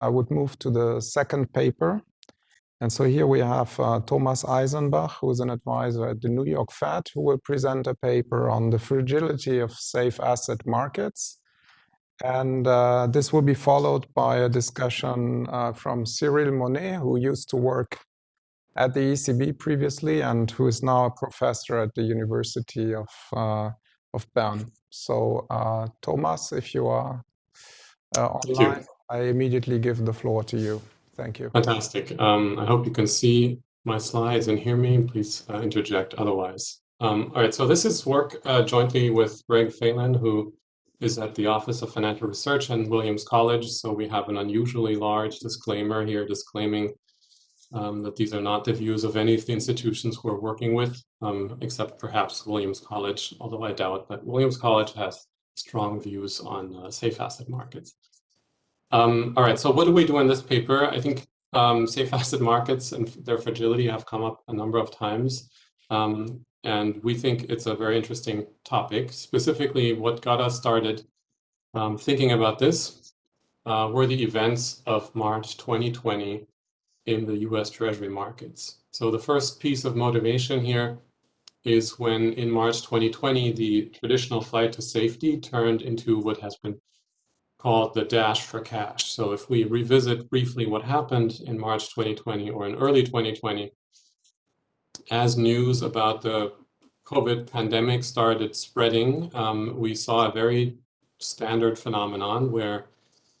I would move to the second paper. And so here we have uh, Thomas Eisenbach, who is an advisor at the New York Fed, who will present a paper on the fragility of safe asset markets. And uh, this will be followed by a discussion uh, from Cyril Monnet, who used to work at the ECB previously and who is now a professor at the University of, uh, of Bern. So uh, Thomas, if you are uh, online, I immediately give the floor to you. Thank you. Fantastic. Um, I hope you can see my slides and hear me. Please uh, interject otherwise. Um, all right, so this is work uh, jointly with Greg Phelan, who is at the Office of Financial Research and Williams College. So we have an unusually large disclaimer here disclaiming um, that these are not the views of any of the institutions we're working with, um, except perhaps Williams College, although I doubt that Williams College has strong views on uh, safe asset markets. Um, all right, so what do we do in this paper? I think um, safe asset markets and their fragility have come up a number of times. Um, and we think it's a very interesting topic. Specifically, what got us started um, thinking about this uh, were the events of March 2020 in the US Treasury markets. So the first piece of motivation here is when in March 2020, the traditional flight to safety turned into what has been called the dash for cash. So if we revisit briefly what happened in March 2020 or in early 2020, as news about the COVID pandemic started spreading, um, we saw a very standard phenomenon where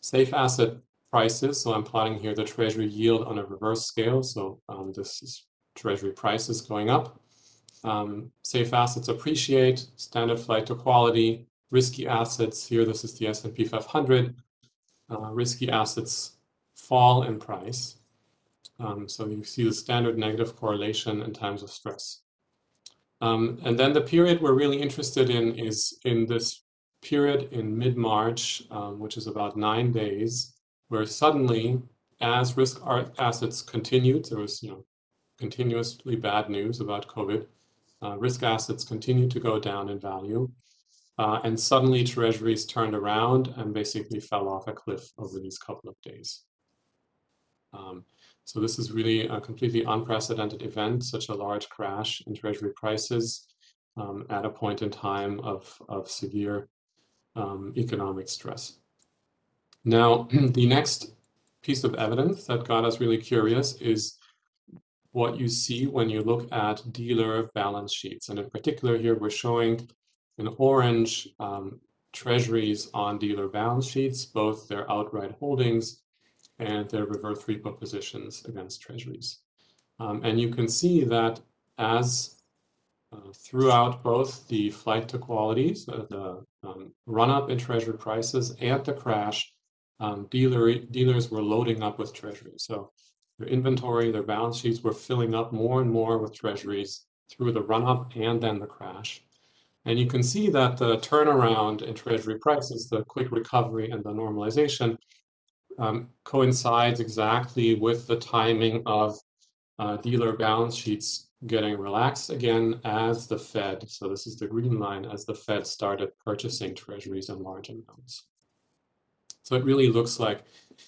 safe asset prices, so I'm plotting here the treasury yield on a reverse scale, so um, this is treasury prices going up. Um, safe assets appreciate, standard flight to quality, risky assets, here this is the S&P 500, uh, risky assets fall in price. Um, so you see the standard negative correlation in times of stress. Um, and then the period we're really interested in is in this period in mid-March, um, which is about nine days, where suddenly, as risk assets continued, there was you know continuously bad news about COVID, uh, risk assets continued to go down in value. Uh, and suddenly treasuries turned around and basically fell off a cliff over these couple of days. Um, so this is really a completely unprecedented event, such a large crash in treasury prices um, at a point in time of, of severe um, economic stress. Now, the next piece of evidence that got us really curious is what you see when you look at dealer balance sheets. And in particular here, we're showing in orange, um, treasuries on dealer balance sheets, both their outright holdings and their reverse repo positions against treasuries. Um, and you can see that as uh, throughout both the flight to quality, uh, the um, run up in treasury prices and the crash, um, dealer, dealers were loading up with treasuries. So their inventory, their balance sheets were filling up more and more with treasuries through the run up and then the crash. And you can see that the turnaround in treasury prices, the quick recovery and the normalization um, coincides exactly with the timing of uh, dealer balance sheets getting relaxed again as the Fed, so this is the green line, as the Fed started purchasing treasuries in large amounts. So it really looks like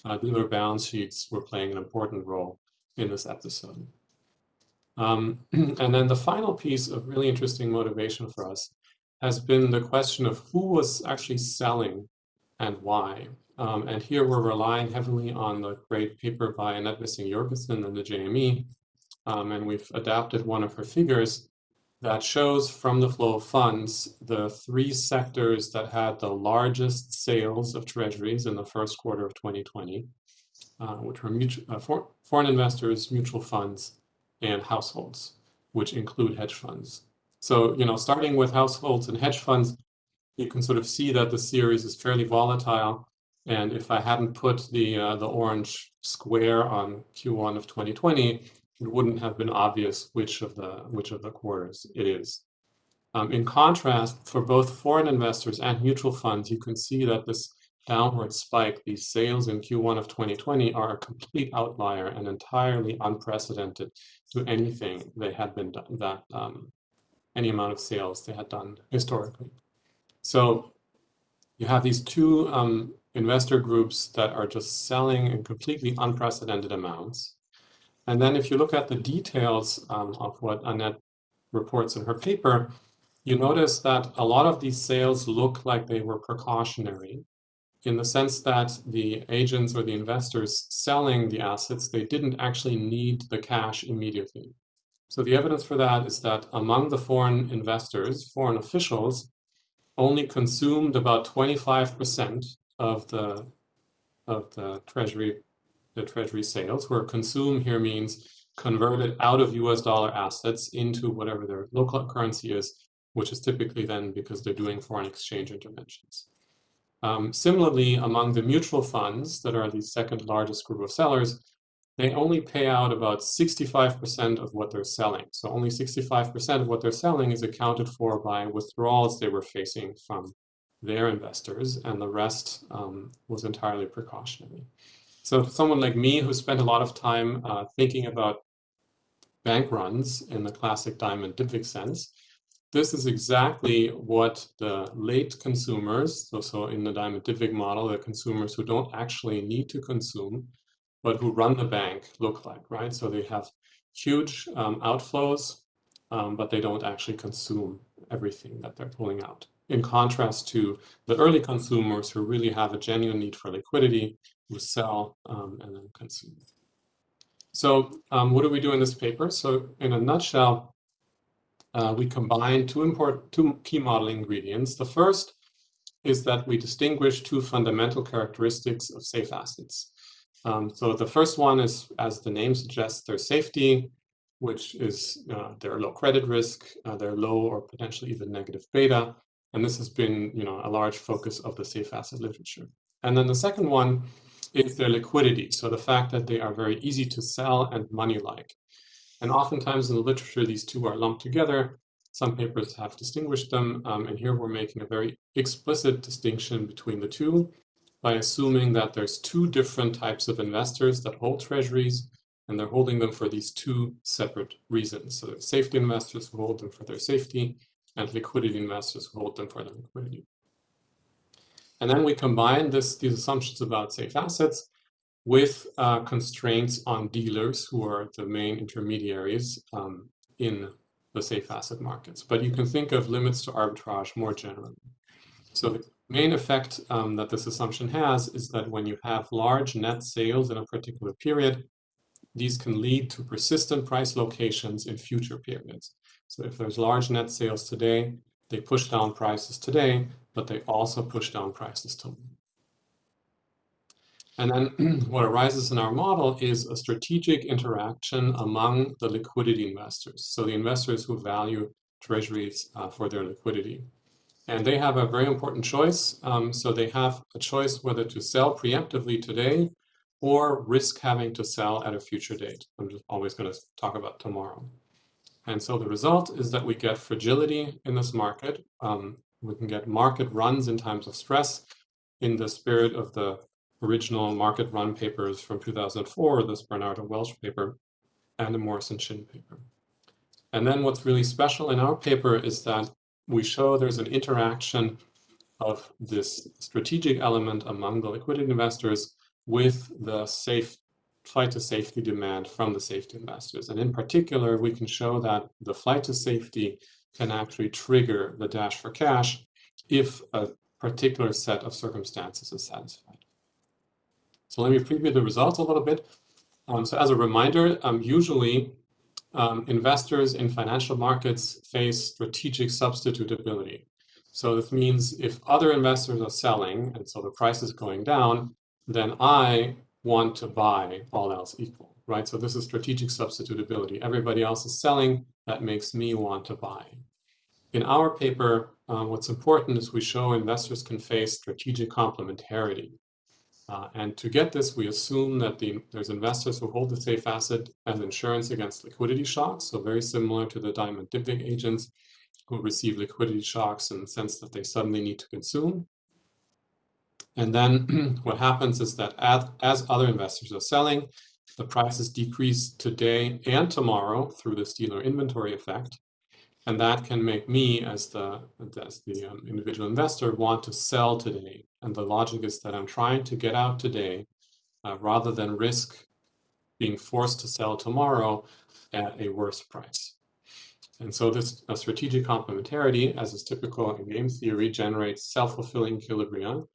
uh, dealer balance sheets were playing an important role in this episode. Um, and then the final piece of really interesting motivation for us has been the question of who was actually selling and why. Um, and here we're relying heavily on the great paper by Annette Vissing-Jorgensen and the JME. Um, and we've adapted one of her figures that shows from the flow of funds the three sectors that had the largest sales of treasuries in the first quarter of 2020, uh, which were mutual, uh, for, foreign investors, mutual funds, and households, which include hedge funds. So, you know, starting with households and hedge funds, you can sort of see that the series is fairly volatile. And if I hadn't put the uh, the orange square on Q1 of 2020, it wouldn't have been obvious which of the which of the quarters it is. Um, in contrast, for both foreign investors and mutual funds, you can see that this downward spike, these sales in Q1 of 2020 are a complete outlier and entirely unprecedented to anything they had been done, that um, any amount of sales they had done historically. So you have these two um, investor groups that are just selling in completely unprecedented amounts. And then if you look at the details um, of what Annette reports in her paper, you notice that a lot of these sales look like they were precautionary in the sense that the agents or the investors selling the assets, they didn't actually need the cash immediately. So the evidence for that is that among the foreign investors, foreign officials, only consumed about 25% of the of the treasury the treasury sales, where consume here means converted out of US dollar assets into whatever their local currency is, which is typically then because they're doing foreign exchange interventions. Um, similarly, among the mutual funds that are the second largest group of sellers, they only pay out about 65% of what they're selling. So only 65% of what they're selling is accounted for by withdrawals they were facing from their investors, and the rest um, was entirely precautionary. So someone like me who spent a lot of time uh, thinking about bank runs in the classic Diamond Dybvig sense, this is exactly what the late consumers, so, so in the Diamond Dybvig model, the consumers who don't actually need to consume, but who run the bank look like, right? So they have huge um, outflows, um, but they don't actually consume everything that they're pulling out in contrast to the early consumers who really have a genuine need for liquidity, who sell um, and then consume. So um, what do we do in this paper? So in a nutshell, uh, we combine two important, two key modeling ingredients. The first is that we distinguish two fundamental characteristics of safe assets. Um, so the first one is, as the name suggests, their safety, which is uh, their low credit risk, uh, their low or potentially even negative beta, and this has been, you know, a large focus of the safe asset literature. And then the second one is their liquidity. So the fact that they are very easy to sell and money-like. And oftentimes in the literature, these two are lumped together. Some papers have distinguished them. Um, and here we're making a very explicit distinction between the two by assuming that there's two different types of investors that hold treasuries, and they're holding them for these two separate reasons. So safety investors who hold them for their safety, and liquidity investors who hold them for their liquidity. And then we combine this, these assumptions about safe assets with uh, constraints on dealers who are the main intermediaries um, in the safe asset markets. But you can think of limits to arbitrage more generally. So the main effect um, that this assumption has is that when you have large net sales in a particular period, these can lead to persistent price locations in future periods. So if there's large net sales today, they push down prices today, but they also push down prices tomorrow. And then what arises in our model is a strategic interaction among the liquidity investors. So the investors who value treasuries uh, for their liquidity. And they have a very important choice. Um, so they have a choice whether to sell preemptively today or risk having to sell at a future date. I'm just always going to talk about tomorrow. And so the result is that we get fragility in this market. Um, we can get market runs in times of stress in the spirit of the original market run papers from 2004, this Bernardo Welch paper, and the Morris and Shin paper. And then what's really special in our paper is that we show there's an interaction of this strategic element among the liquidity investors with the safe flight to safety demand from the safety investors. And in particular, we can show that the flight to safety can actually trigger the dash for cash if a particular set of circumstances is satisfied. So let me preview the results a little bit. Um, so as a reminder, um, usually um, investors in financial markets face strategic substitutability. So this means if other investors are selling and so the price is going down, then I want to buy all else equal, right? So this is strategic substitutability. Everybody else is selling, that makes me want to buy. In our paper, um, what's important is we show investors can face strategic complementarity. Uh, and to get this, we assume that the, there's investors who hold the safe asset as insurance against liquidity shocks, so very similar to the Diamond Dybvig agents who receive liquidity shocks in the sense that they suddenly need to consume. And then what happens is that as, as other investors are selling, the prices decrease today and tomorrow through this dealer inventory effect. And that can make me, as the, as the um, individual investor, want to sell today And the logic is that I'm trying to get out today uh, rather than risk being forced to sell tomorrow at a worse price. And so this strategic complementarity, as is typical in game theory, generates self-fulfilling equilibria,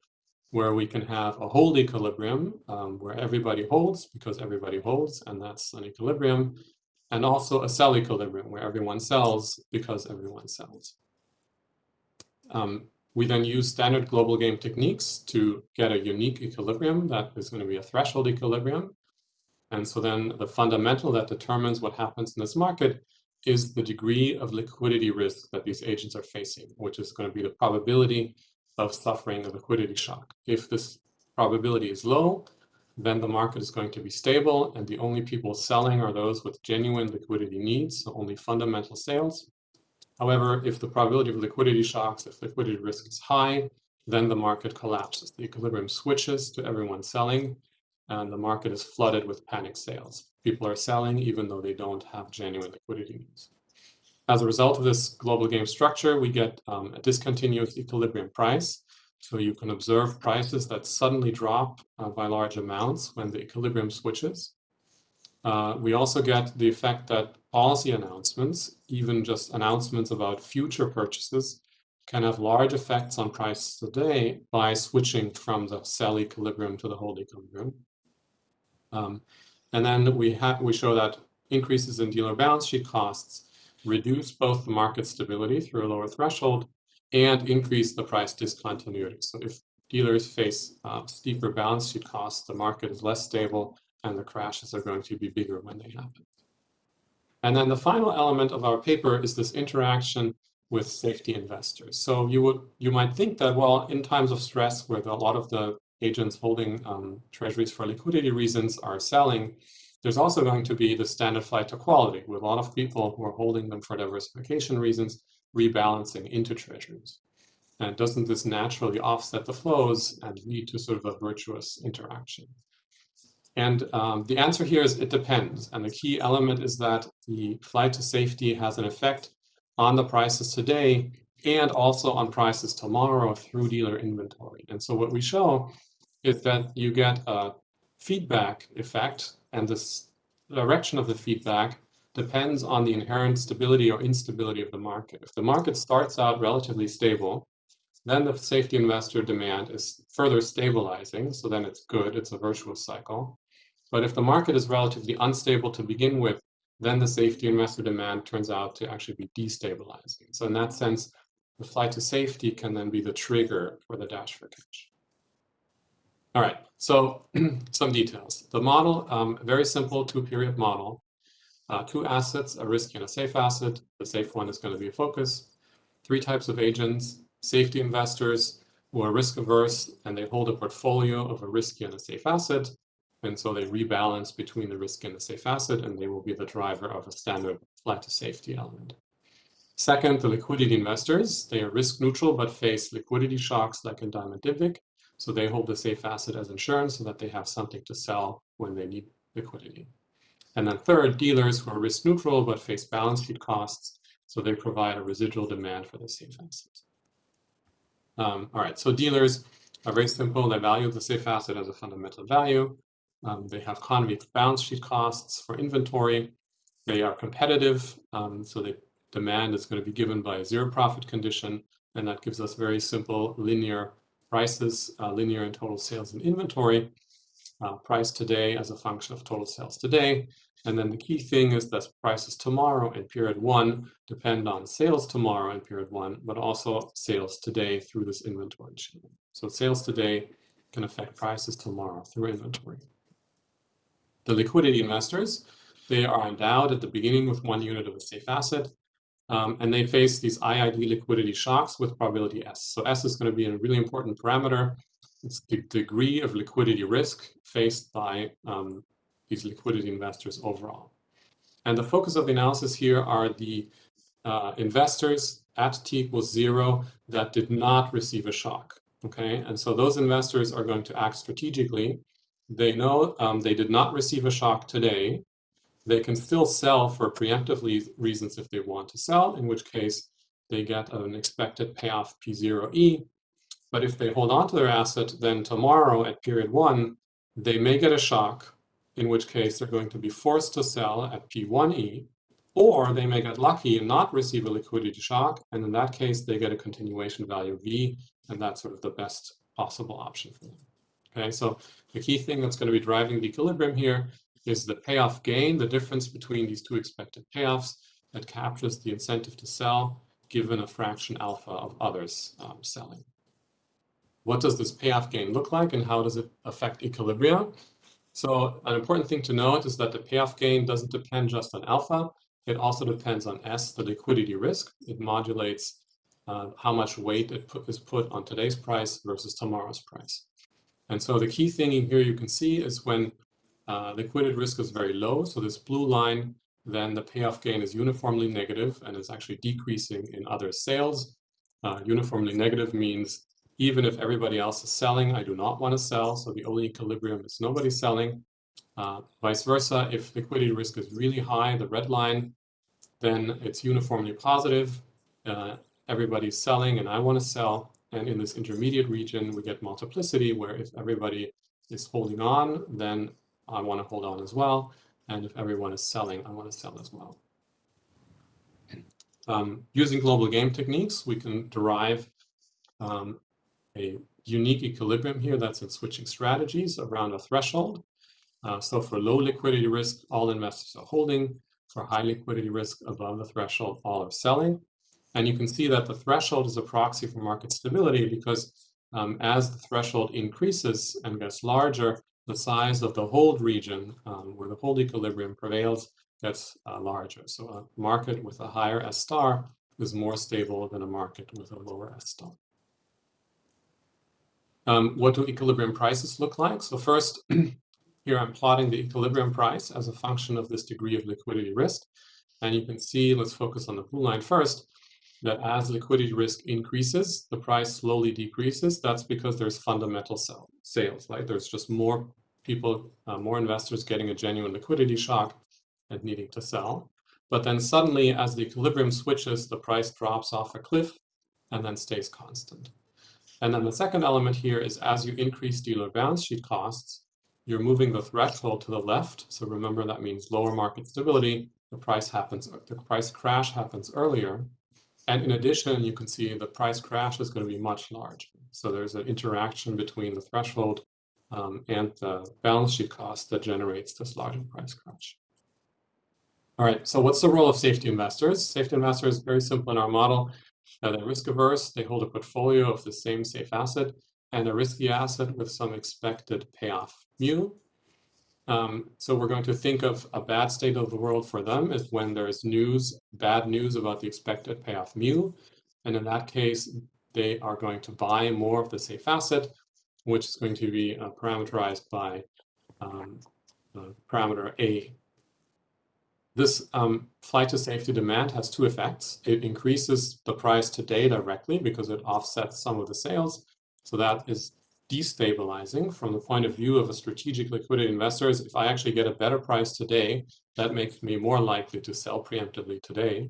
where we can have a hold equilibrium, um, where everybody holds because everybody holds, and that's an equilibrium, and also a sell equilibrium, where everyone sells because everyone sells. Um, we then use standard global game techniques to get a unique equilibrium that is going to be a threshold equilibrium. And so then the fundamental that determines what happens in this market is the degree of liquidity risk that these agents are facing, which is going to be the probability of suffering a liquidity shock. If this probability is low, then the market is going to be stable and the only people selling are those with genuine liquidity needs, so only fundamental sales. However, if the probability of liquidity shocks, if liquidity risk is high, then the market collapses. The equilibrium switches to everyone selling and the market is flooded with panic sales. People are selling even though they don't have genuine liquidity needs. As a result of this global game structure, we get um, a discontinuous equilibrium price. So you can observe prices that suddenly drop uh, by large amounts when the equilibrium switches. Uh, we also get the effect that policy announcements, even just announcements about future purchases, can have large effects on prices today by switching from the sell equilibrium to the hold equilibrium. Um, and then we we show that increases in dealer balance sheet costs reduce both the market stability through a lower threshold and increase the price discontinuity. So if dealers face uh, steeper balance sheet costs, the market is less stable and the crashes are going to be bigger when they happen. And then the final element of our paper is this interaction with safety investors. So you would you might think that, well, in times of stress where a lot of the agents holding um, treasuries for liquidity reasons are selling, there's also going to be the standard flight to quality with a lot of people who are holding them for diversification reasons, rebalancing into treasuries. And doesn't this naturally offset the flows and lead to sort of a virtuous interaction? And um, the answer here is it depends. And the key element is that the flight to safety has an effect on the prices today and also on prices tomorrow through dealer inventory. And so what we show is that you get a feedback effect and the direction of the feedback depends on the inherent stability or instability of the market. If the market starts out relatively stable, then the safety investor demand is further stabilizing, so then it's good, it's a virtuous cycle. But if the market is relatively unstable to begin with, then the safety investor demand turns out to actually be destabilizing. So in that sense, the flight to safety can then be the trigger for the dash for cash. All right, so some details. The model, um, very simple two-period model. Uh, two assets, a risky and a safe asset. The safe one is going to be a focus. Three types of agents, safety investors who are risk averse and they hold a portfolio of a risky and a safe asset. And so they rebalance between the risk and the safe asset, and they will be the driver of a standard flight to safety element. Second, the liquidity investors, they are risk neutral, but face liquidity shocks like in Diamond Dybvig. So they hold the safe asset as insurance so that they have something to sell when they need liquidity. And then third, dealers who are risk neutral, but face balance sheet costs. So they provide a residual demand for the safe asset. Um, all right, so dealers are very simple. They value the safe asset as a fundamental value. Um, they have economy of balance sheet costs for inventory. They are competitive, um, so the demand is going to be given by a zero profit condition, and that gives us very simple linear prices, uh, linear and total sales and inventory, uh, price today as a function of total sales today. And then the key thing is that prices tomorrow in period one depend on sales tomorrow in period one, but also sales today through this inventory chain. So sales today can affect prices tomorrow through inventory. The liquidity investors, they are endowed at the beginning with one unit of a safe asset, um, and they face these IID liquidity shocks with probability S. So S is going to be a really important parameter. It's the degree of liquidity risk faced by um, these liquidity investors overall. And the focus of the analysis here are the uh, investors at t equals zero that did not receive a shock. Okay, and so those investors are going to act strategically they know um, they did not receive a shock today. They can still sell for preemptive reasons if they want to sell, in which case they get an expected payoff P0E. But if they hold on to their asset, then tomorrow at period one, they may get a shock, in which case they're going to be forced to sell at P1E, or they may get lucky and not receive a liquidity shock, and in that case, they get a continuation value V, and that's sort of the best possible option for them. Okay, so the key thing that's going to be driving the equilibrium here is the payoff gain, the difference between these two expected payoffs that captures the incentive to sell given a fraction alpha of others um, selling. What does this payoff gain look like and how does it affect equilibria? So an important thing to note is that the payoff gain doesn't depend just on alpha. It also depends on S, the liquidity risk. It modulates uh, how much weight it put, is put on today's price versus tomorrow's price. And so the key thing in here you can see is when uh, liquidity risk is very low, so this blue line, then the payoff gain is uniformly negative and is actually decreasing in other sales. Uh, uniformly negative means even if everybody else is selling, I do not want to sell. So the only equilibrium is nobody selling. Uh, vice versa, if liquidity risk is really high, the red line, then it's uniformly positive. Uh, everybody's selling and I want to sell. And in this intermediate region, we get multiplicity where if everybody is holding on, then I want to hold on as well. And if everyone is selling, I want to sell as well. Um, using global game techniques, we can derive um, a unique equilibrium here that's in switching strategies around a threshold. Uh, so for low liquidity risk, all investors are holding. For high liquidity risk above the threshold, all are selling. And you can see that the threshold is a proxy for market stability because um, as the threshold increases and gets larger, the size of the hold region um, where the hold equilibrium prevails gets uh, larger. So a market with a higher S star is more stable than a market with a lower S star. Um, what do equilibrium prices look like? So first, here I'm plotting the equilibrium price as a function of this degree of liquidity risk. And you can see, let's focus on the blue line first, that as liquidity risk increases, the price slowly decreases. That's because there's fundamental sell, sales, right? There's just more people, uh, more investors getting a genuine liquidity shock and needing to sell. But then suddenly, as the equilibrium switches, the price drops off a cliff and then stays constant. And then the second element here is as you increase dealer balance sheet costs, you're moving the threshold to the left. So remember that means lower market stability. The price happens, the price crash happens earlier. And in addition, you can see the price crash is going to be much larger. So there's an interaction between the threshold um, and the balance sheet cost that generates this larger price crash. All right, so what's the role of safety investors? Safety investors, very simple in our model. Uh, they're risk averse, they hold a portfolio of the same safe asset and a risky asset with some expected payoff mu. Um, so we're going to think of a bad state of the world for them is when there's news, bad news about the expected payoff mu. And in that case, they are going to buy more of the safe asset, which is going to be uh, parameterized by um, parameter A this um, flight to safety demand has two effects. It increases the price today directly because it offsets some of the sales. So that is destabilizing from the point of view of a strategic liquidity investor is If I actually get a better price today, that makes me more likely to sell preemptively today.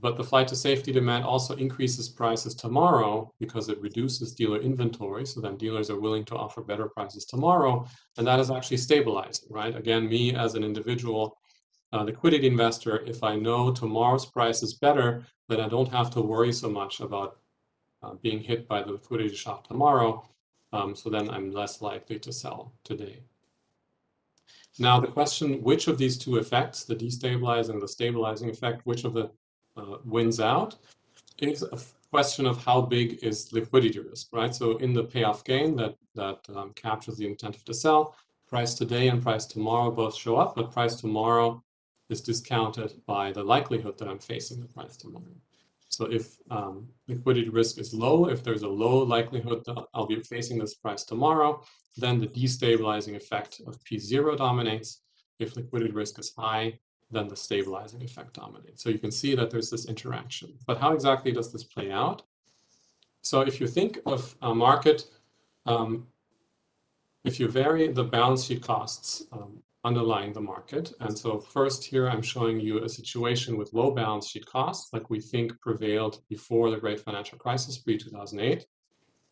But the flight to safety demand also increases prices tomorrow because it reduces dealer inventory. So then dealers are willing to offer better prices tomorrow. And that is actually stabilizing, right? Again, me as an individual uh, liquidity investor, if I know tomorrow's price is better, then I don't have to worry so much about uh, being hit by the liquidity shock tomorrow. Um, so then I'm less likely to sell today. Now the question, which of these two effects, the destabilizing, the stabilizing effect, which of the uh, wins out, is a question of how big is liquidity risk, right? So in the payoff gain that, that um, captures the incentive to sell, price today and price tomorrow both show up, but price tomorrow is discounted by the likelihood that I'm facing the price tomorrow. So if um, liquidity risk is low, if there's a low likelihood that I'll be facing this price tomorrow, then the destabilizing effect of P0 dominates. If liquidity risk is high, then the stabilizing effect dominates. So you can see that there's this interaction. But how exactly does this play out? So if you think of a market, um, if you vary the balance sheet costs um, underlying the market. And so first here, I'm showing you a situation with low balance sheet costs, like we think prevailed before the great financial crisis pre-2008.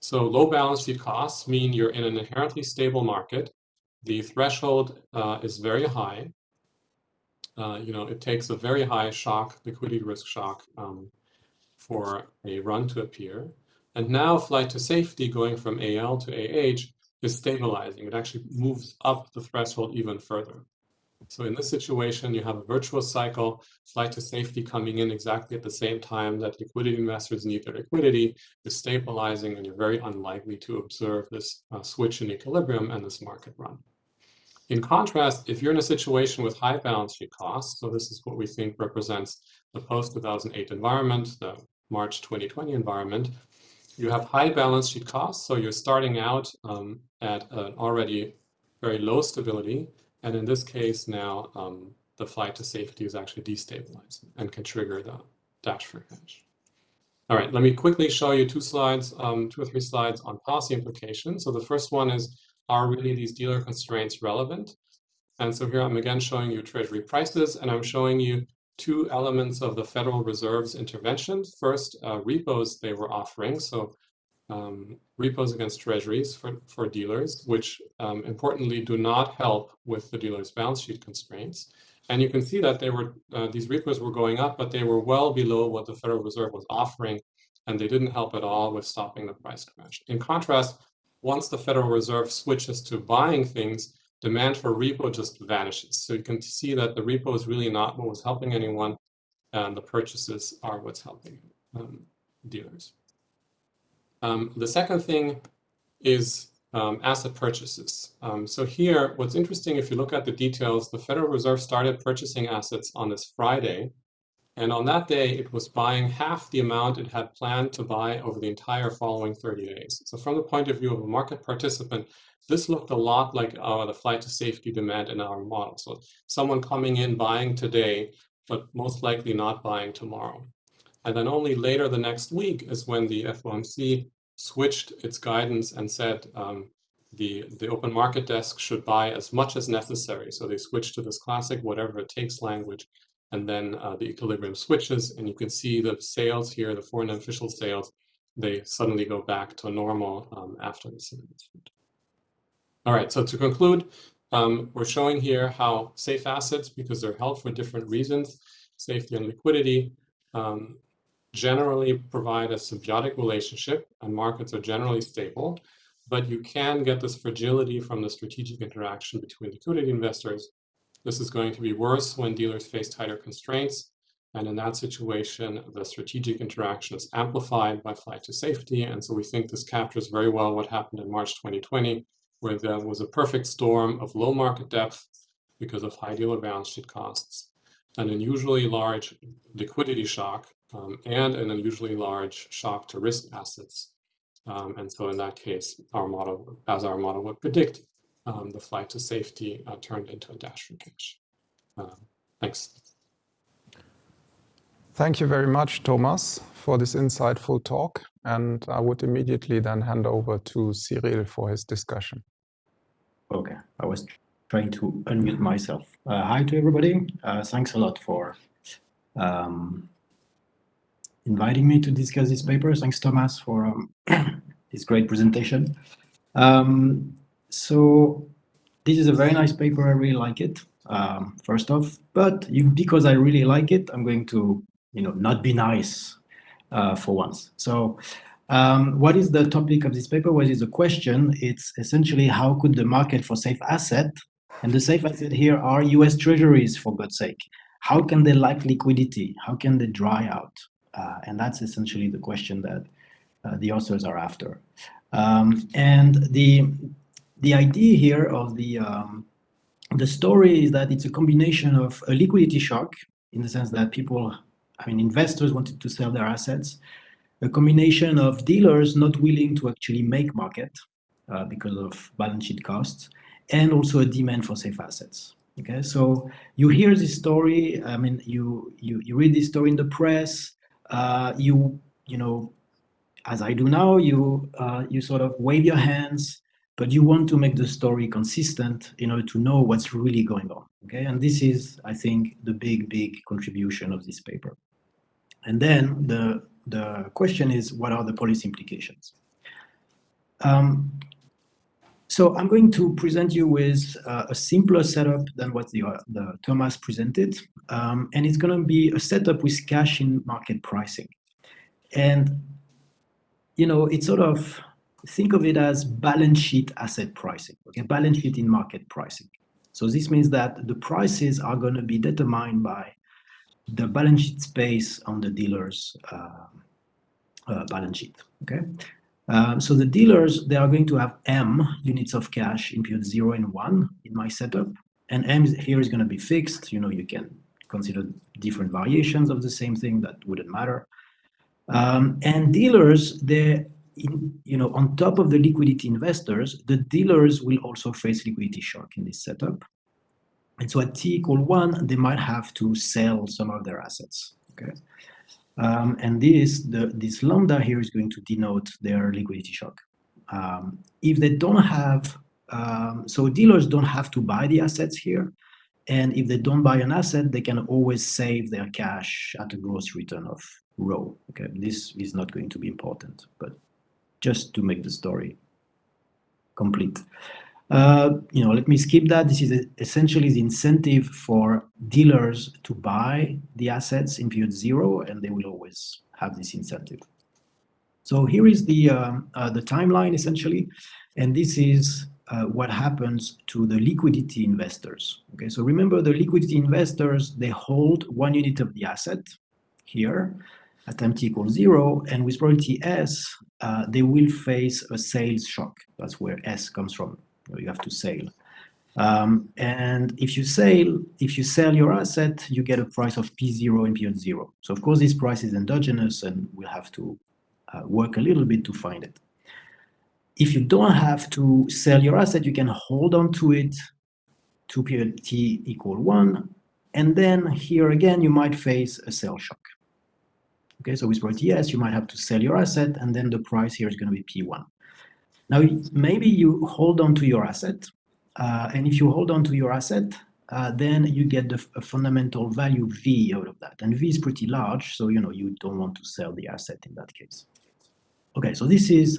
So low balance sheet costs mean you're in an inherently stable market. The threshold uh, is very high. Uh, you know, it takes a very high shock, liquidity risk shock, um, for a run to appear. And now flight to safety going from AL to AH is stabilizing. It actually moves up the threshold even further. So in this situation, you have a virtuous cycle, flight to safety coming in exactly at the same time that liquidity investors need their liquidity is stabilizing, and you're very unlikely to observe this uh, switch in equilibrium and this market run. In contrast, if you're in a situation with high balance sheet costs, so this is what we think represents the post-2008 environment, the March 2020 environment, you have high balance sheet costs, so you're starting out um, at an already very low stability, and in this case now, um, the flight to safety is actually destabilized and can trigger the dash for cash. All right, let me quickly show you two slides, um, two or three slides on policy implications. So the first one is, are really these dealer constraints relevant? And so here I'm again showing you treasury prices, and I'm showing you two elements of the Federal Reserve's intervention. First, uh, repos they were offering. So um, repos against treasuries for, for dealers, which um, importantly do not help with the dealer's balance sheet constraints. And you can see that they were uh, these repos were going up, but they were well below what the Federal Reserve was offering, and they didn't help at all with stopping the price crash. In contrast, once the Federal Reserve switches to buying things, demand for repo just vanishes. So you can see that the repo is really not what was helping anyone, and the purchases are what's helping um, dealers. Um, the second thing is um, asset purchases. Um, so here, what's interesting, if you look at the details, the Federal Reserve started purchasing assets on this Friday. And on that day, it was buying half the amount it had planned to buy over the entire following 30 days. So from the point of view of a market participant, this looked a lot like uh, the flight to safety demand in our model. So someone coming in buying today, but most likely not buying tomorrow. And then only later the next week is when the FOMC switched its guidance and said um, the, the open market desk should buy as much as necessary. So they switched to this classic whatever it takes language. And then uh, the equilibrium switches, and you can see the sales here, the foreign official sales, they suddenly go back to normal um, after this announcement. All right, so to conclude, um, we're showing here how safe assets, because they're held for different reasons, safety and liquidity, um, generally provide a symbiotic relationship and markets are generally stable, but you can get this fragility from the strategic interaction between liquidity investors. This is going to be worse when dealers face tighter constraints. And in that situation, the strategic interaction is amplified by flight to safety. And so we think this captures very well what happened in March 2020, where there was a perfect storm of low market depth because of high dealer balance sheet costs, an unusually large liquidity shock um, and an unusually large shock to risk assets. Um, and so in that case, our model, as our model would predict, um, the flight to safety uh, turned into a dash for cash. Um, thanks. Thank you very much, Thomas, for this insightful talk. And I would immediately then hand over to Cyril for his discussion. Okay, I was trying to unmute myself. Uh, hi to everybody. Uh, thanks a lot for um, inviting me to discuss this paper. Thanks, Thomas, for um, this great presentation. Um, so this is a very nice paper. I really like it, um, first off. But you, because I really like it, I'm going to you know, not be nice uh, for once. So um, what is the topic of this paper? What is the question? It's essentially how could the market for safe asset, and the safe asset here are US treasuries, for God's sake. How can they lack liquidity? How can they dry out? Uh, and that's essentially the question that uh, the authors are after. Um, and the, the idea here of the, um, the story is that it's a combination of a liquidity shock, in the sense that people, I mean, investors wanted to sell their assets, a combination of dealers not willing to actually make market uh, because of balance sheet costs, and also a demand for safe assets. Okay, so you hear this story. I mean, you you you read this story in the press uh, you you know as I do now, you uh, you sort of wave your hands, but you want to make the story consistent in order to know what's really going on. Okay, and this is, I think, the big big contribution of this paper. And then the the question is, what are the policy implications? Um, so I'm going to present you with uh, a simpler setup than what the, uh, the Thomas presented. Um, and it's going to be a setup with cash in market pricing. And, you know, it's sort of, think of it as balance sheet asset pricing, okay, balance sheet in market pricing. So this means that the prices are going to be determined by the balance sheet space on the dealer's uh, uh, balance sheet, okay? Um, so the dealers, they are going to have M units of cash in period zero and one in my setup. And M here is going to be fixed. You know, you can consider different variations of the same thing that wouldn't matter. Um, and dealers, they, you know, on top of the liquidity investors, the dealers will also face liquidity shock in this setup. And so at t equal one, they might have to sell some of their assets. Okay. Um, and this, the, this lambda here is going to denote their liquidity shock. Um, if they don't have, um, so dealers don't have to buy the assets here. And if they don't buy an asset, they can always save their cash at a gross return of rho. Okay, this is not going to be important, but just to make the story complete. Uh, you know, let me skip that. This is essentially the incentive for dealers to buy the assets in period zero, and they will always have this incentive. So here is the um, uh, the timeline essentially, and this is uh, what happens to the liquidity investors. Okay, so remember the liquidity investors they hold one unit of the asset here at time t equals zero, and with probability s, uh, they will face a sales shock. That's where s comes from you have to sell. Um, and if you sail, if you sell your asset, you get a price of P0 and P0. So of course, this price is endogenous and we'll have to uh, work a little bit to find it. If you don't have to sell your asset, you can hold on to it to period T equal one. And then here again, you might face a sell shock. Okay, so with yes, you might have to sell your asset and then the price here is going to be P1. Now, maybe you hold on to your asset, uh, and if you hold on to your asset, uh, then you get the fundamental value V out of that. And V is pretty large, so you know you don't want to sell the asset in that case. Okay, so this is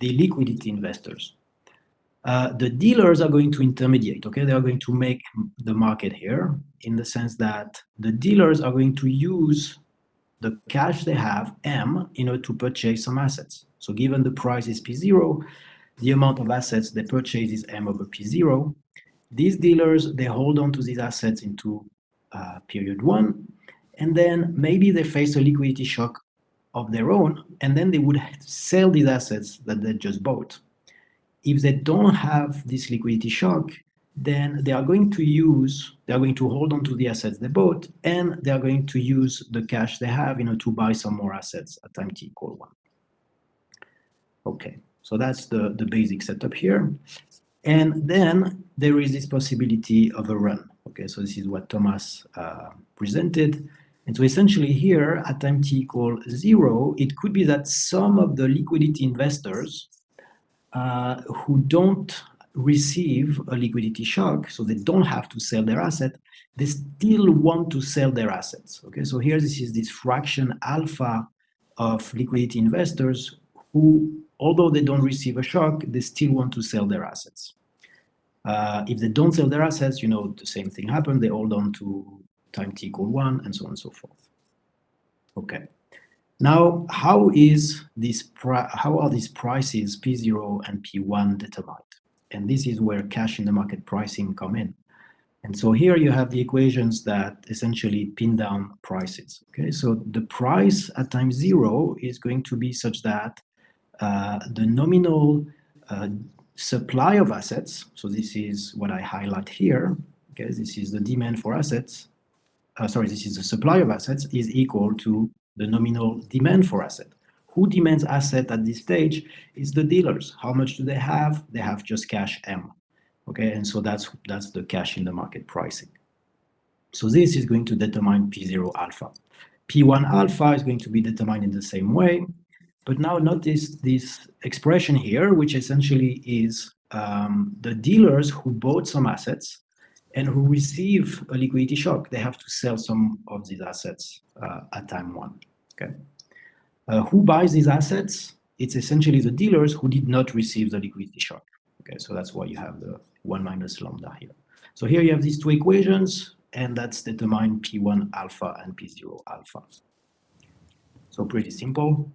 the liquidity investors. Uh, the dealers are going to intermediate, okay? They are going to make the market here in the sense that the dealers are going to use the cash they have, M, in order to purchase some assets. So given the price is P0, the amount of assets they purchase is M over P0. These dealers, they hold on to these assets into uh, period one, and then maybe they face a liquidity shock of their own, and then they would sell these assets that they just bought. If they don't have this liquidity shock, then they are going to use, they are going to hold on to the assets they bought, and they are going to use the cash they have you know, to buy some more assets at time t equal one. Okay, so that's the, the basic setup here. And then there is this possibility of a run. Okay, so this is what Thomas uh, presented. And so essentially here at time t equal zero, it could be that some of the liquidity investors uh, who don't receive a liquidity shock, so they don't have to sell their asset, they still want to sell their assets. Okay, so here this is this fraction alpha of liquidity investors who although they don't receive a shock, they still want to sell their assets. Uh, if they don't sell their assets, you know, the same thing happens. They hold on to time t equal one and so on and so forth. Okay. Now, how is this how are these prices P0 and P1 determined? And this is where cash in the market pricing come in. And so here you have the equations that essentially pin down prices. Okay, so the price at time zero is going to be such that uh, the nominal uh, supply of assets, so this is what I highlight here, okay, this is the demand for assets, uh, sorry, this is the supply of assets, is equal to the nominal demand for asset. Who demands asset at this stage is the dealers. How much do they have? They have just cash M. Okay, and so that's that's the cash in the market pricing. So this is going to determine P0 alpha. P1 alpha is going to be determined in the same way. But now notice this expression here, which essentially is um, the dealers who bought some assets and who receive a liquidity shock. They have to sell some of these assets uh, at time one. Okay. Uh, who buys these assets? it's essentially the dealers who did not receive the liquidity shock. Okay, so that's why you have the 1 minus lambda here. So here you have these two equations, and that's determine P1 alpha and P0 alpha. So pretty simple.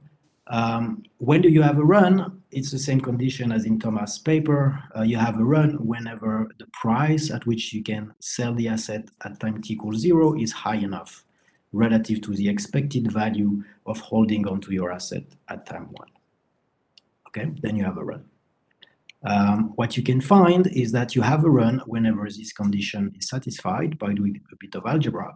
Um, when do you have a run? It's the same condition as in Thomas' paper. Uh, you have a run whenever the price at which you can sell the asset at time t equals zero is high enough relative to the expected value of holding onto your asset at time one. Okay, then you have a run. Um, what you can find is that you have a run whenever this condition is satisfied by doing a bit of algebra.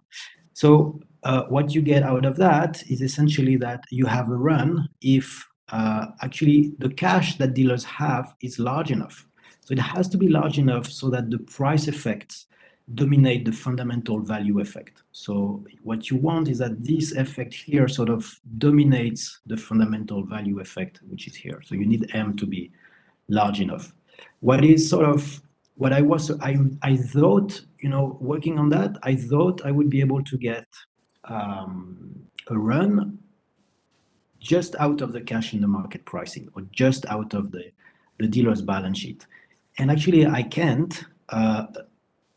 So uh, what you get out of that is essentially that you have a run if uh, actually the cash that dealers have is large enough. So it has to be large enough so that the price effects dominate the fundamental value effect. So what you want is that this effect here sort of dominates the fundamental value effect, which is here. So you need M to be large enough. What is sort of what I was, I, I thought, you know, working on that, I thought I would be able to get um, a run just out of the cash in the market pricing or just out of the, the dealer's balance sheet. And actually I can't. Uh,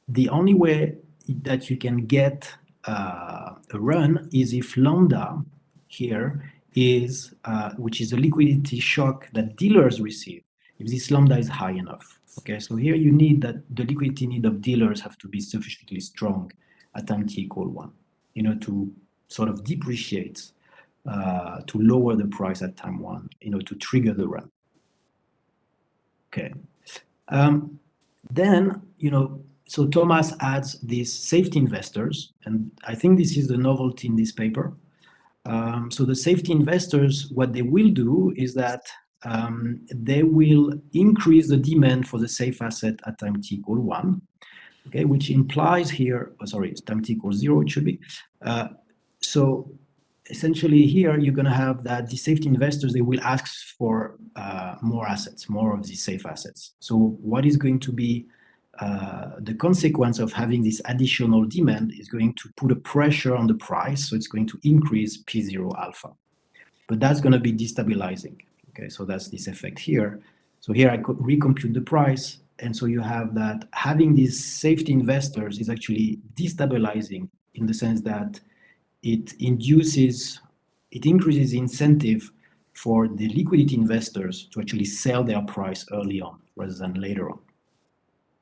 the only way that you can get uh, a run is if lambda here is, uh, which is a liquidity shock that dealers receive, if this lambda is high enough. Okay, so here you need that the liquidity need of dealers have to be sufficiently strong at time t equal one, you know, to sort of depreciate, uh, to lower the price at time one, you know, to trigger the run. Okay. Um, then, you know, so Thomas adds these safety investors, and I think this is the novelty in this paper. Um, so the safety investors, what they will do is that um, they will increase the demand for the safe asset at time t equal one, okay, which implies here, oh, sorry, time t equals zero, it should be. Uh, so essentially here, you're going to have that the safety investors, they will ask for uh, more assets, more of these safe assets. So what is going to be uh, the consequence of having this additional demand is going to put a pressure on the price, so it's going to increase P0 alpha. But that's going to be destabilizing. Okay, so that's this effect here. So here I could recompute the price. And so you have that having these safety investors is actually destabilizing in the sense that it induces, it increases incentive for the liquidity investors to actually sell their price early on rather than later on.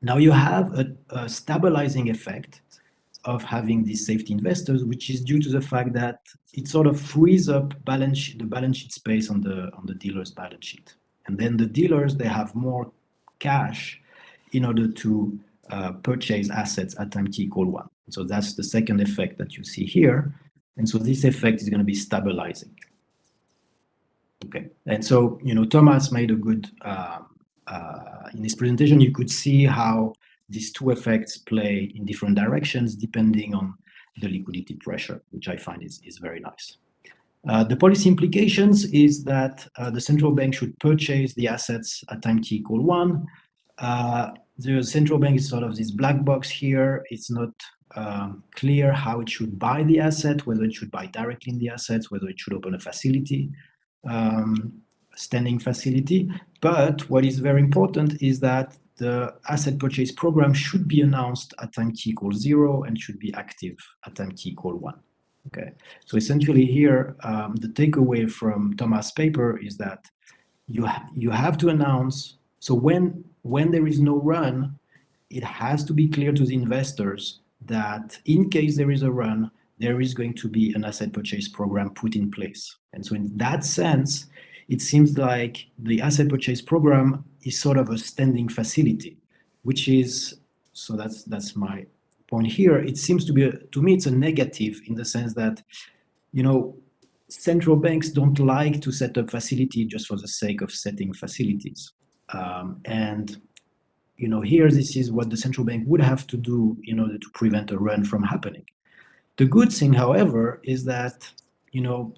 Now you have a, a stabilizing effect of having these safety investors, which is due to the fact that it sort of frees up balance the balance sheet space on the on the dealer's balance sheet. And then the dealers they have more cash in order to uh, purchase assets at time t equal one. So that's the second effect that you see here. And so this effect is going to be stabilizing. Okay, and so you know Thomas made a good uh, in this presentation. You could see how these two effects play in different directions depending on the liquidity pressure, which I find is, is very nice. Uh, the policy implications is that uh, the central bank should purchase the assets at time t equal one. Uh, the central bank is sort of this black box here. It's not um, clear how it should buy the asset, whether it should buy directly in the assets, whether it should open a facility, um, standing facility. But what is very important is that the asset purchase program should be announced at time t equals zero and should be active at time t equal one. Okay, so essentially here, um, the takeaway from Thomas' paper is that you ha you have to announce. So when when there is no run, it has to be clear to the investors that in case there is a run, there is going to be an asset purchase program put in place. And so in that sense, it seems like the asset purchase program is sort of a standing facility, which is, so that's, that's my point here. It seems to be, a, to me, it's a negative in the sense that, you know, central banks don't like to set up facility just for the sake of setting facilities. Um, and, you know, here, this is what the central bank would have to do in order to prevent a run from happening. The good thing, however, is that, you know,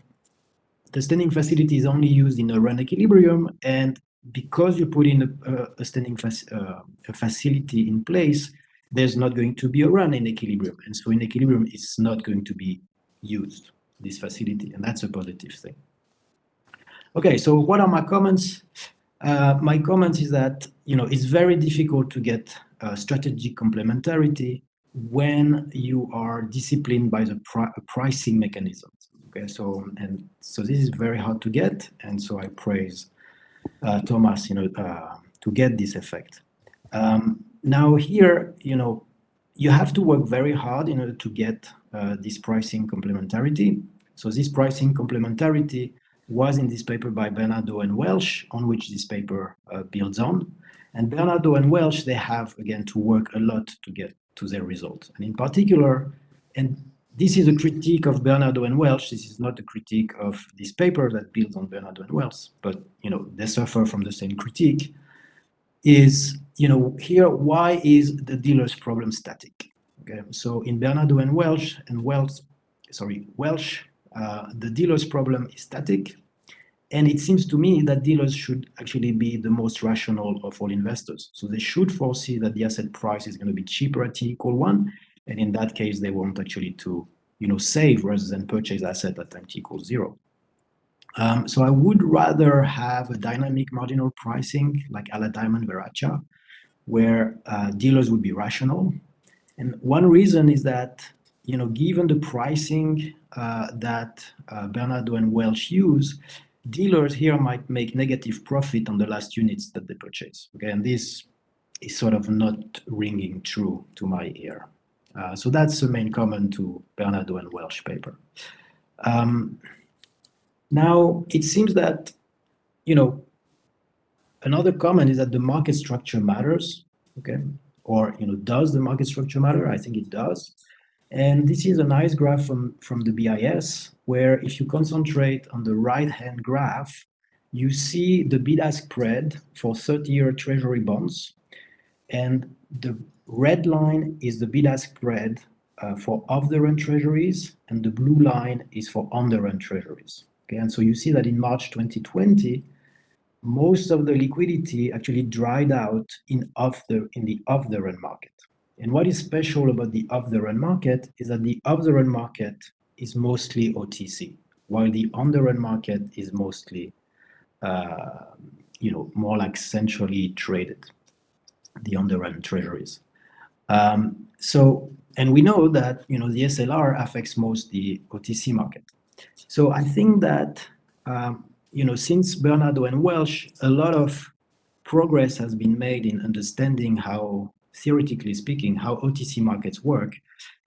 the standing facility is only used in a run equilibrium, and because you put in a, a standing uh, a facility in place, there's not going to be a run in equilibrium. And so in equilibrium, it's not going to be used, this facility, and that's a positive thing. Okay, so what are my comments? Uh, my comments is that you know it's very difficult to get uh, strategic complementarity when you are disciplined by the pri pricing mechanisms. Okay, so and so this is very hard to get, and so I praise uh, Thomas, you know, uh, to get this effect. Um, now here, you know, you have to work very hard in order to get uh, this pricing complementarity. So this pricing complementarity was in this paper by Bernardo and Welch, on which this paper uh, builds on. And Bernardo and Welch, they have, again, to work a lot to get to their results. And in particular, and this is a critique of Bernardo and Welch. this is not a critique of this paper that builds on Bernardo and Welch, but, you know, they suffer from the same critique, is, you know, here, why is the dealer's problem static? Okay, so in Bernardo and Welch and Welch, sorry, Welch, uh, the dealer's problem is static, and it seems to me that dealers should actually be the most rational of all investors. So they should foresee that the asset price is going to be cheaper at t equal one. And in that case, they want actually to you know, save rather than purchase asset at time t equals zero. Um, so I would rather have a dynamic marginal pricing like a la Diamond Verrecchia, where uh, dealers would be rational. And one reason is that, you know, given the pricing uh, that uh, Bernardo and Welch use, dealers here might make negative profit on the last units that they purchase. Okay, and this is sort of not ringing true to my ear. Uh, so that's the main comment to Bernardo and Welch paper. Um, now, it seems that, you know, another comment is that the market structure matters, okay? Or, you know, does the market structure matter? I think it does. And this is a nice graph from, from the BIS, where if you concentrate on the right-hand graph, you see the bid-ask spread for 30-year treasury bonds. And the red line is the bid-ask spread uh, for off-the-run treasuries, and the blue line is for on-the-run treasuries. Okay, and so you see that in March 2020, most of the liquidity actually dried out in off the in the off-the-run market. And what is special about the off-the-run market is that the off-the-run market is mostly OTC, while the on-the-run market is mostly, uh, you know, more like centrally traded, the on-the-run treasuries. Um, so, and we know that, you know, the SLR affects most the OTC market. So I think that, um, you know, since Bernardo and Welch, a lot of progress has been made in understanding how theoretically speaking, how OTC markets work.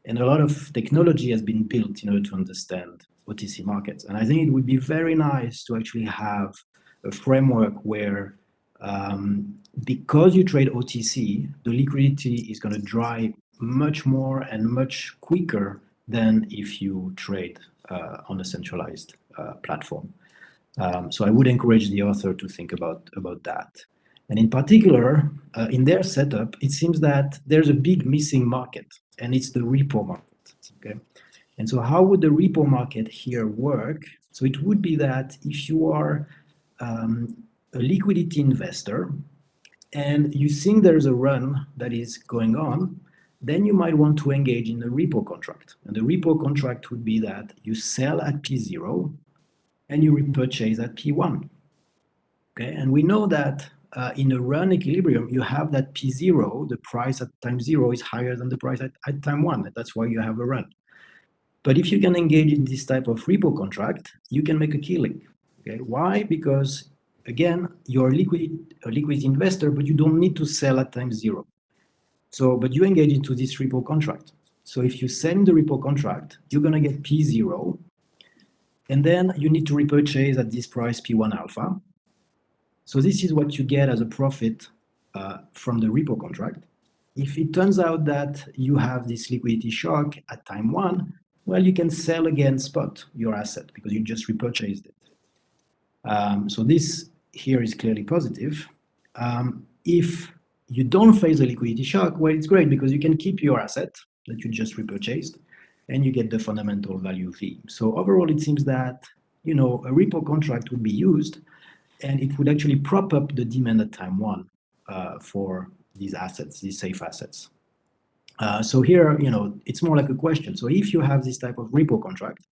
And a lot of technology has been built in order to understand OTC markets. And I think it would be very nice to actually have a framework where um, because you trade OTC, the liquidity is going to dry much more and much quicker than if you trade uh, on a centralized uh, platform. Um, so I would encourage the author to think about, about that. And in particular, uh, in their setup, it seems that there's a big missing market, and it's the repo market. Okay, and so how would the repo market here work? So it would be that if you are um, a liquidity investor and you think there's a run that is going on, then you might want to engage in a repo contract. And the repo contract would be that you sell at P0 and you repurchase at P1. Okay, and we know that uh, in a run equilibrium, you have that P0, the price at time zero is higher than the price at, at time one. That's why you have a run. But if you can engage in this type of repo contract, you can make a killing. Okay, why? Because again, you're a liquid, a liquid investor, but you don't need to sell at time zero. So, but you engage into this repo contract. So if you send the repo contract, you're gonna get P0, and then you need to repurchase at this price P1 alpha. So this is what you get as a profit uh, from the repo contract. If it turns out that you have this liquidity shock at time one, well, you can sell again spot your asset because you just repurchased it. Um, so this here is clearly positive. Um, if you don't face a liquidity shock, well, it's great because you can keep your asset that you just repurchased and you get the fundamental value fee. So overall, it seems that, you know, a repo contract would be used and it would actually prop up the demand at time one uh, for these assets, these safe assets. Uh, so here, you know, it's more like a question. So if you have this type of repo contract,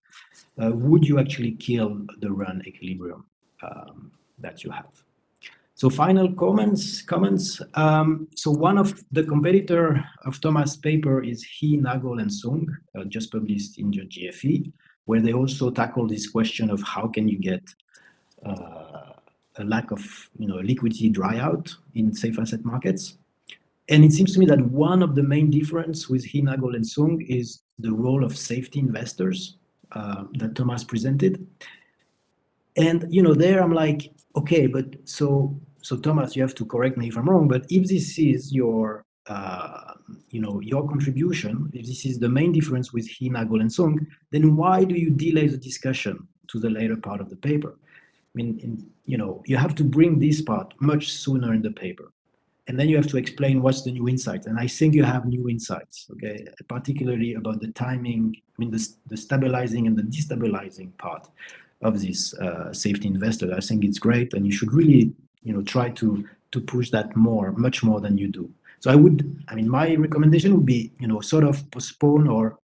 uh, would you actually kill the run equilibrium um, that you have. So final comments. Comments. Um, so one of the competitor of Thomas' paper is He, Nagel, and Song, uh, just published in the JFE, where they also tackle this question of how can you get uh, a lack of you know liquidity dry out in safe asset markets. And it seems to me that one of the main difference with He, Nagel, and Song is the role of safety investors uh, that Thomas presented. And you know, there I'm like, okay, but so so Thomas, you have to correct me if I'm wrong, but if this is your uh, you know your contribution, if this is the main difference with He, Nagel, and Song, then why do you delay the discussion to the later part of the paper? I mean, in, you know, you have to bring this part much sooner in the paper. And then you have to explain what's the new insight. And I think you have new insights, okay, particularly about the timing, I mean, the, the stabilizing and the destabilizing part of this uh, safety investor. I think it's great, and you should really, you know, try to to push that more, much more than you do. So I would, I mean, my recommendation would be, you know, sort of postpone or,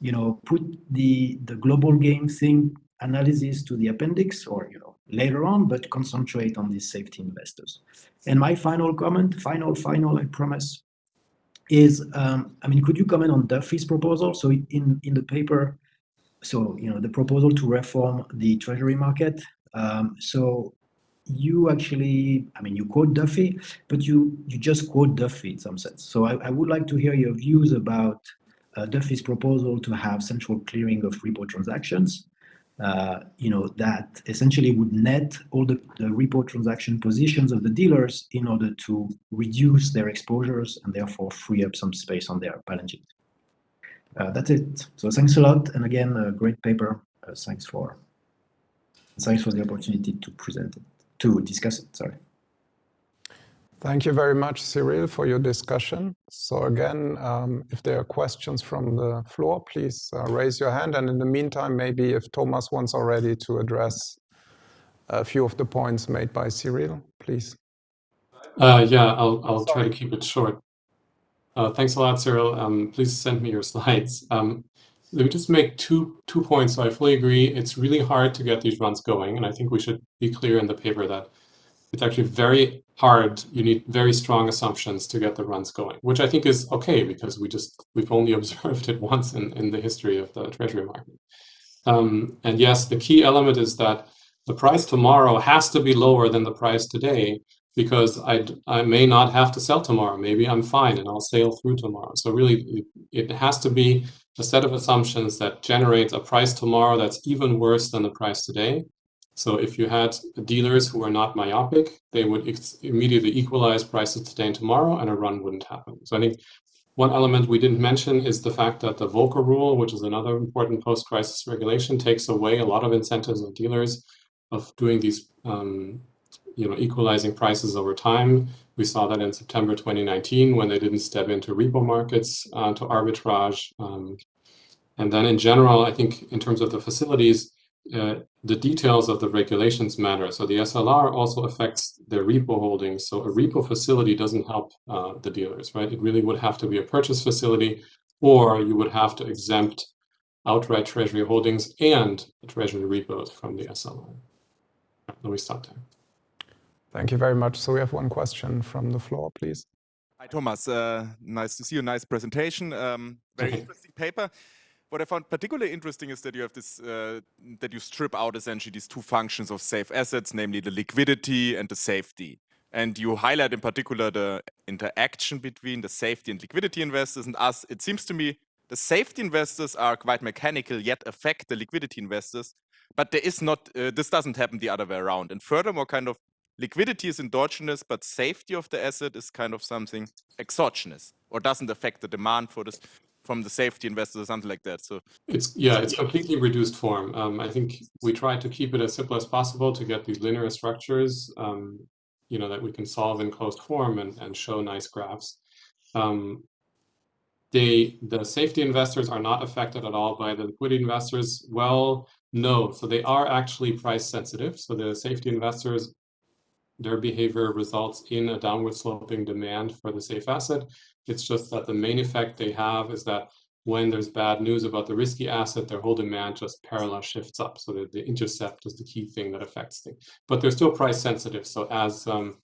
you know, put the the global game thing analysis to the appendix or you know later on, but concentrate on these safety investors. And my final comment, final, final, I promise, is um, I mean, could you comment on Duffie's proposal? So in in the paper, so you know the proposal to reform the treasury market. Um, so you actually, I mean, you quote Duffie, but you you just quote Duffie in some sense. So I, I would like to hear your views about uh, Duffie's proposal to have central clearing of repo transactions. Uh, you know that essentially would net all the, the repo transaction positions of the dealers in order to reduce their exposures and therefore free up some space on their balance sheet. Uh, that's it. So thanks a lot, and again, a great paper. Uh, thanks for thanks for the opportunity to present it, to discuss it. Sorry. Thank you very much, Cyril, for your discussion. So again, um, if there are questions from the floor, please uh, raise your hand. And in the meantime, maybe if Thomas wants already to address a few of the points made by Cyril, please. Uh, yeah, I'll, I'll try to keep it short. Uh, thanks a lot, Cyril. Um, please send me your slides. Um, let me just make two two points. So I fully agree. It's really hard to get these runs going, and I think we should be clear in the paper that it's actually very hard. You need very strong assumptions to get the runs going, which I think is okay because we just we've only observed it once in, in the history of the treasury market. Um, and yes, the key element is that the price tomorrow has to be lower than the price today because I, I may not have to sell tomorrow. Maybe I'm fine and I'll sail through tomorrow. So really, it, has to be a set of assumptions that generates a price tomorrow that's even worse than the price today. So if you had dealers who are not myopic, they would immediately equalize prices today and tomorrow, and a run wouldn't happen. So I think one element we didn't mention is the fact that the Volcker rule, which is another important post-crisis regulation, takes away a lot of incentives of dealers of doing these, um, you know, equalizing prices over time. We saw that in September 2019 when they didn't step into repo markets uh, to arbitrage. Um, and then in general, I think in terms of the facilities, uh, the details of the regulations matter. So the SLR also affects their repo holdings. So a repo facility doesn't help uh, the dealers, right? It really would have to be a purchase facility, or you would have to exempt outright treasury holdings and treasury repos from the SLR. Let me stop there. Thank you very much. So we have one question from the floor, please. Hi, Thomas. Uh, nice to see you. Nice presentation. Um, very interesting paper what I found particularly interesting is that you have this, uh, that you strip out essentially these two functions of safe assets, namely the liquidity and the safety. And you highlight in particular the interaction between the safety and liquidity investors and us. It seems to me the safety investors are quite mechanical, yet affect the liquidity investors. But there is not, uh, this doesn't happen the other way around. And furthermore, kind of liquidity is endogenous, but safety of the asset is kind of something exogenous or doesn't affect the demand for this from the safety investors or something like that. So it's yeah, it's completely reduced form. Um, I think we try to keep it as simple as possible to get these linear structures, um, you know, that we can solve in closed form and, and show nice graphs. Um, they the safety investors are not affected at all by the liquidity investors. Well, no, so they are actually price sensitive. So the safety investors their behavior results in a downward sloping demand for the safe asset. It's just that the main effect they have is that when there's bad news about the risky asset, their whole demand just parallel shifts up. So the, the intercept is the key thing that affects things. But they're still price sensitive. So as um,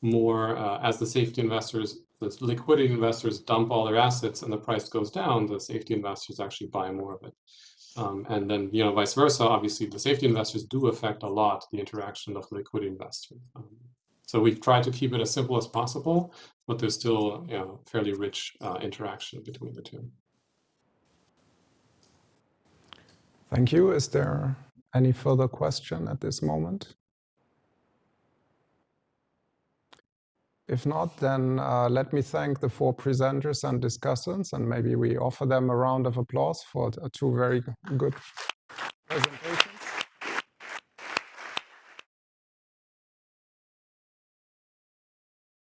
more, uh, as the safety investors, the liquidity investors dump all their assets and the price goes down, the safety investors actually buy more of it. Um, and then, you know, vice versa, obviously the safety investors do affect a lot the interaction of the liquidity investor. Um, so we've tried to keep it as simple as possible, but there's still, you know, fairly rich uh, interaction between the two. Thank you. Is there any further question at this moment? If not, then uh, let me thank the four presenters and discussants, and maybe we offer them a round of applause for uh, two very good presentations.